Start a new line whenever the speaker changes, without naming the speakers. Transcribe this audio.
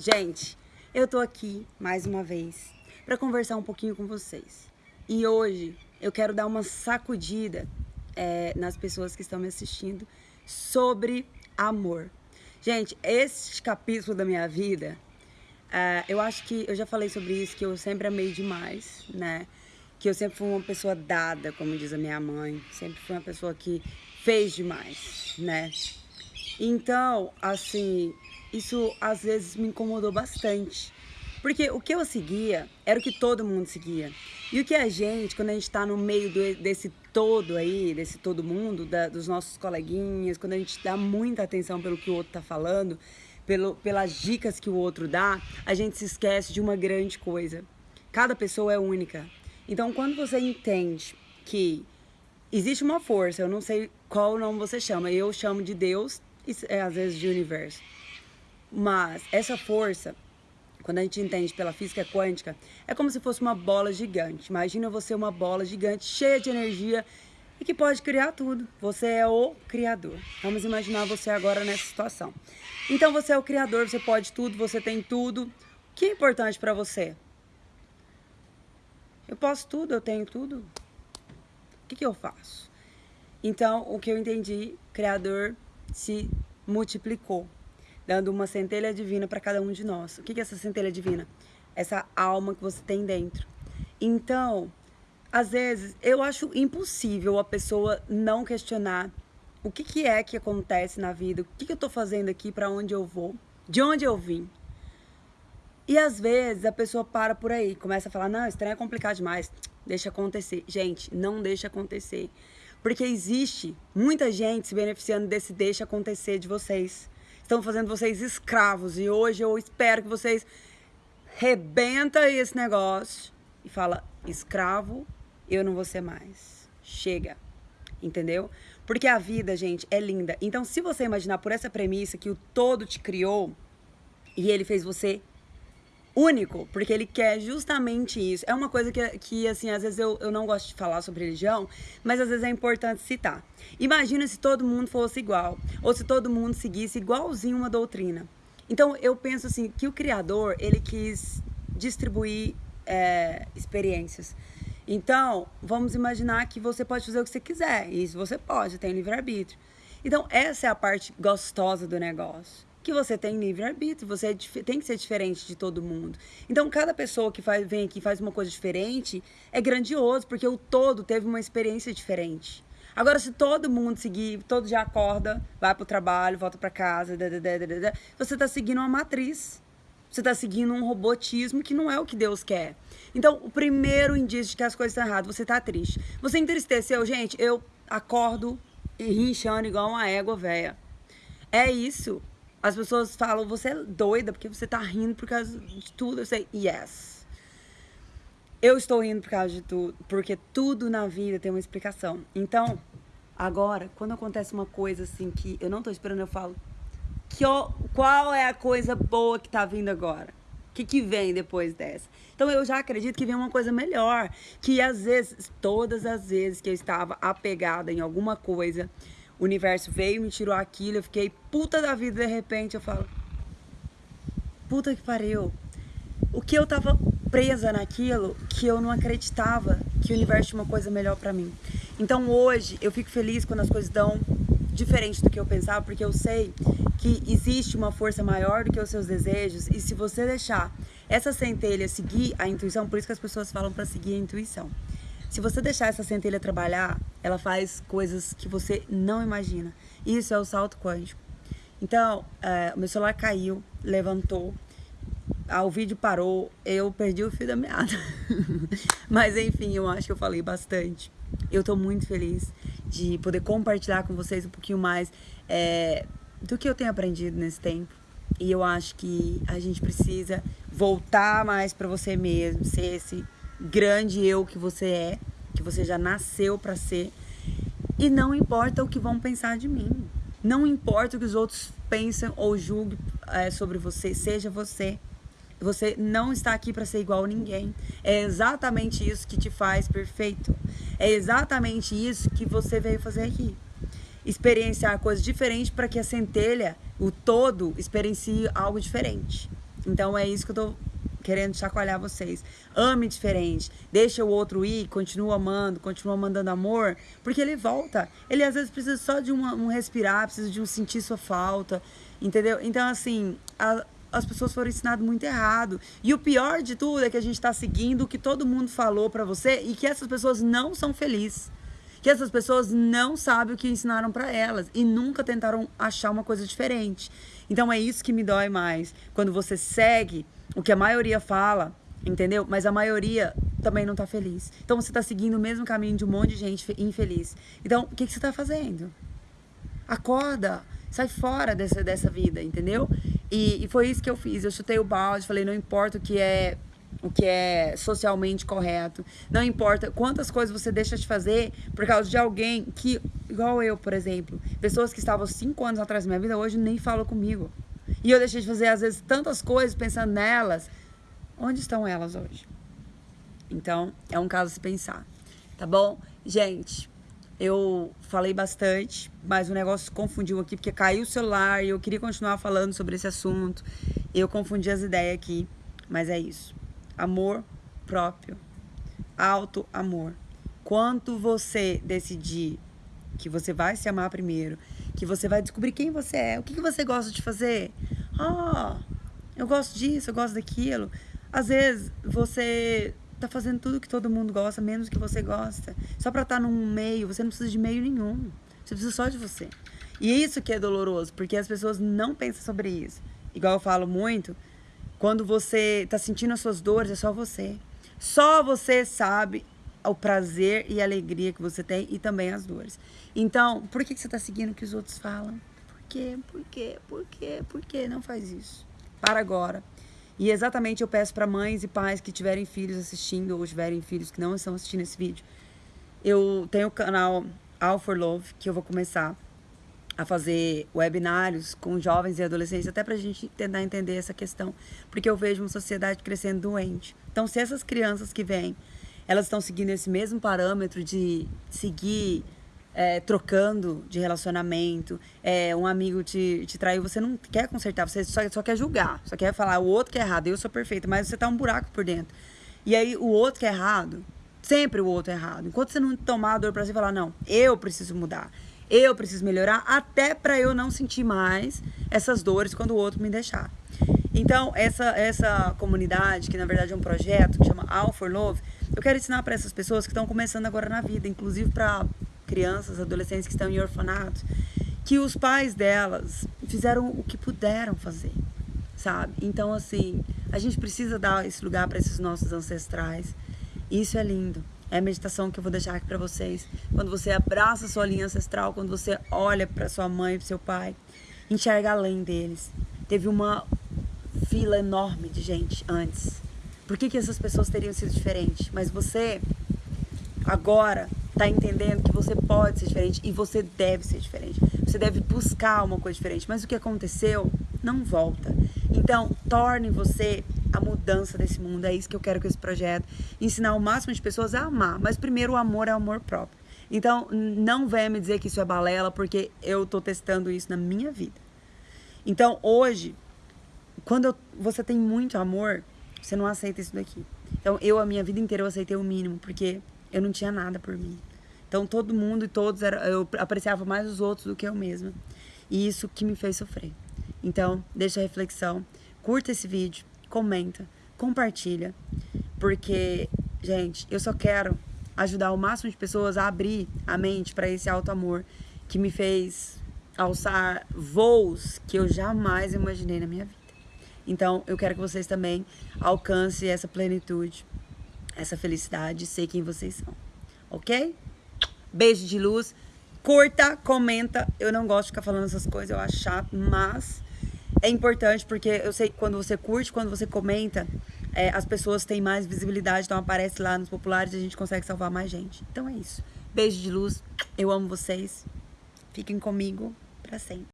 Gente, eu tô aqui mais uma vez para conversar um pouquinho com vocês. E hoje eu quero dar uma sacudida é, nas pessoas que estão me assistindo sobre amor. Gente, esse capítulo da minha vida, é, eu acho que eu já falei sobre isso, que eu sempre amei demais, né? Que eu sempre fui uma pessoa dada, como diz a minha mãe. Sempre fui uma pessoa que fez demais, né? Então, assim, isso às vezes me incomodou bastante. Porque o que eu seguia era o que todo mundo seguia. E o que a gente, quando a gente está no meio do, desse todo aí, desse todo mundo, da, dos nossos coleguinhas, quando a gente dá muita atenção pelo que o outro está falando, pelo, pelas dicas que o outro dá, a gente se esquece de uma grande coisa. Cada pessoa é única. Então, quando você entende que existe uma força, eu não sei qual nome você chama, eu chamo de Deus e é, às vezes de universo mas essa força, quando a gente entende pela física quântica, é como se fosse uma bola gigante. Imagina você uma bola gigante, cheia de energia e que pode criar tudo. Você é o criador. Vamos imaginar você agora nessa situação. Então você é o criador, você pode tudo, você tem tudo. O que é importante para você? Eu posso tudo, eu tenho tudo. O que, que eu faço? Então, o que eu entendi, Criador se multiplicou dando uma centelha divina para cada um de nós. O que é essa centelha divina? Essa alma que você tem dentro. Então, às vezes, eu acho impossível a pessoa não questionar o que, que é que acontece na vida, o que, que eu estou fazendo aqui, para onde eu vou, de onde eu vim. E às vezes a pessoa para por aí, começa a falar, não, estranho é complicado demais, deixa acontecer. Gente, não deixa acontecer. Porque existe muita gente se beneficiando desse deixa acontecer de vocês estão fazendo vocês escravos. E hoje eu espero que vocês rebenta esse negócio e fala, escravo, eu não vou ser mais. Chega. Entendeu? Porque a vida, gente, é linda. Então, se você imaginar por essa premissa que o todo te criou e ele fez você único, porque ele quer justamente isso. É uma coisa que, que assim, às vezes eu, eu não gosto de falar sobre religião, mas às vezes é importante citar. Imagina se todo mundo fosse igual, ou se todo mundo seguisse igualzinho uma doutrina. Então, eu penso assim, que o Criador, ele quis distribuir é, experiências. Então, vamos imaginar que você pode fazer o que você quiser, isso você pode, tem livre-arbítrio. Então, essa é a parte gostosa do negócio que você tem livre-arbítrio, você é, tem que ser diferente de todo mundo. Então, cada pessoa que faz, vem aqui e faz uma coisa diferente é grandioso, porque o todo teve uma experiência diferente. Agora, se todo mundo seguir, todo dia acorda, vai pro trabalho, volta para casa, você está seguindo uma matriz. Você está seguindo um robotismo que não é o que Deus quer. Então, o primeiro indício de que as coisas estão erradas, você está triste. Você entristeceu, gente, eu acordo rinchando igual uma égua velha. É isso. As pessoas falam, você é doida porque você tá rindo por causa de tudo. Eu sei, yes. Eu estou rindo por causa de tudo, porque tudo na vida tem uma explicação. Então, agora, quando acontece uma coisa assim que eu não tô esperando, eu falo, que, qual é a coisa boa que tá vindo agora? O que, que vem depois dessa? Então eu já acredito que vem uma coisa melhor. Que às vezes, todas as vezes que eu estava apegada em alguma coisa, o universo veio, me tirou aquilo, eu fiquei puta da vida, de repente eu falo, puta que pariu. O que eu tava presa naquilo que eu não acreditava que o universo tinha uma coisa melhor para mim. Então hoje eu fico feliz quando as coisas dão diferente do que eu pensava, porque eu sei que existe uma força maior do que os seus desejos e se você deixar essa centelha seguir a intuição, por isso que as pessoas falam para seguir a intuição. Se você deixar essa centelha trabalhar, ela faz coisas que você não imagina. Isso é o salto quântico. Então, é, o meu celular caiu, levantou, o vídeo parou, eu perdi o fio da meada. Mas enfim, eu acho que eu falei bastante. Eu tô muito feliz de poder compartilhar com vocês um pouquinho mais é, do que eu tenho aprendido nesse tempo. E eu acho que a gente precisa voltar mais para você mesmo, ser esse grande eu que você é, que você já nasceu para ser. E não importa o que vão pensar de mim. Não importa o que os outros pensam ou julguem é, sobre você, seja você. Você não está aqui para ser igual a ninguém. É exatamente isso que te faz perfeito. É exatamente isso que você veio fazer aqui. Experienciar coisas diferentes para que a centelha, o todo, experiencie algo diferente. Então é isso que eu tô querendo chacoalhar vocês. Ame diferente, deixa o outro ir, continua amando, continua mandando amor, porque ele volta. Ele às vezes precisa só de uma, um respirar, precisa de um sentir sua falta, entendeu? Então, assim, a, as pessoas foram ensinadas muito errado. E o pior de tudo é que a gente está seguindo o que todo mundo falou para você e que essas pessoas não são felizes. Que essas pessoas não sabem o que ensinaram para elas e nunca tentaram achar uma coisa diferente. Então é isso que me dói mais. Quando você segue o que a maioria fala, entendeu? Mas a maioria também não tá feliz. Então você tá seguindo o mesmo caminho de um monte de gente infeliz. Então, o que, que você tá fazendo? Acorda, sai fora dessa, dessa vida, entendeu? E, e foi isso que eu fiz. Eu chutei o balde, falei, não importa o que é o que é socialmente correto. Não importa quantas coisas você deixa de fazer por causa de alguém que, igual eu, por exemplo, pessoas que estavam cinco anos atrás da minha vida hoje nem falam comigo. E eu deixei de fazer, às vezes, tantas coisas pensando nelas. Onde estão elas hoje? Então, é um caso a se pensar. Tá bom? Gente, eu falei bastante, mas o negócio confundiu aqui, porque caiu o celular e eu queria continuar falando sobre esse assunto. Eu confundi as ideias aqui, mas é isso. Amor próprio. Alto amor. Quanto você decidir que você vai se amar primeiro, que você vai descobrir quem você é, o que, você gosta de fazer. Ah, eu gosto disso, eu gosto daquilo. Às vezes você tá fazendo tudo que todo mundo gosta, menos que você gosta. Só pra estar tá num meio, você não precisa de meio nenhum. Você precisa só de você. E é isso que é doloroso, porque as pessoas não pensam sobre isso. Igual eu falo muito, quando você tá sentindo as suas dores, é só você. Só você sabe o prazer e a alegria que você tem e também as dores. Então, por que, que você está seguindo o que os outros falam? Por quê? Por quê? Por quê? Por quê? Não faz isso. Para agora. E exatamente eu peço para mães e pais que tiverem filhos assistindo ou tiverem filhos que não estão assistindo esse vídeo. Eu tenho o canal All for Love, que eu vou começar a fazer webinários com jovens e adolescentes, até para a gente tentar entender essa questão. Porque eu vejo uma sociedade crescendo doente. Então, se essas crianças que vêm elas estão seguindo esse mesmo parâmetro de seguir é, trocando de relacionamento, é, um amigo te, te traiu, você não quer consertar, você só, só quer julgar, só quer falar o outro que é errado, eu sou perfeita, mas você tá um buraco por dentro. E aí o outro que é errado, sempre o outro é errado. Enquanto você não tomar a dor si e falar, não, eu preciso mudar, eu preciso melhorar, até para eu não sentir mais essas dores quando o outro me deixar. Então, essa, essa comunidade, que na verdade é um projeto que chama All for Love, eu quero ensinar para essas pessoas que estão começando agora na vida, inclusive para crianças, adolescentes que estão em orfanatos, que os pais delas fizeram o que puderam fazer, sabe? Então, assim, a gente precisa dar esse lugar para esses nossos ancestrais. Isso é lindo. É a meditação que eu vou deixar aqui para vocês. Quando você abraça a sua linha ancestral, quando você olha para sua mãe para seu pai, enxerga além deles. Teve uma fila enorme de gente antes por que, que essas pessoas teriam sido diferentes? Mas você agora está entendendo que você pode ser diferente e você deve ser diferente. Você deve buscar uma coisa diferente. Mas o que aconteceu não volta. Então, torne você mudança desse mundo. É isso que eu quero com esse projeto. Ensinar o máximo de pessoas a amar. Mas primeiro o amor é o amor próprio. Então, não venha me dizer que isso é balela, porque eu estou testando isso na minha vida. Então, hoje, quando eu, você tem muito amor, você não aceita isso daqui. Então, eu, a minha vida inteira, eu aceitei o mínimo, porque eu não tinha nada por mim. Então, todo mundo e todos, era, eu apreciava mais os outros do que eu mesma. E isso que me fez sofrer. Então, deixa a reflexão, curta esse vídeo, comenta, compartilha, porque, gente, eu só quero ajudar o máximo de pessoas a abrir a mente para esse alto amor que me fez alçar voos que eu jamais imaginei na minha vida. Então, eu quero que vocês também alcancem essa plenitude, essa felicidade, sei quem vocês são. Ok? Beijo de luz. Curta, comenta. Eu não gosto de ficar falando essas coisas, eu acho chato, mas é importante porque eu sei que quando você curte, quando você comenta, é, as pessoas têm mais visibilidade, então aparece lá nos populares e a gente consegue salvar mais gente. Então é isso. Beijo de luz. Eu amo vocês. Fiquem comigo para sempre.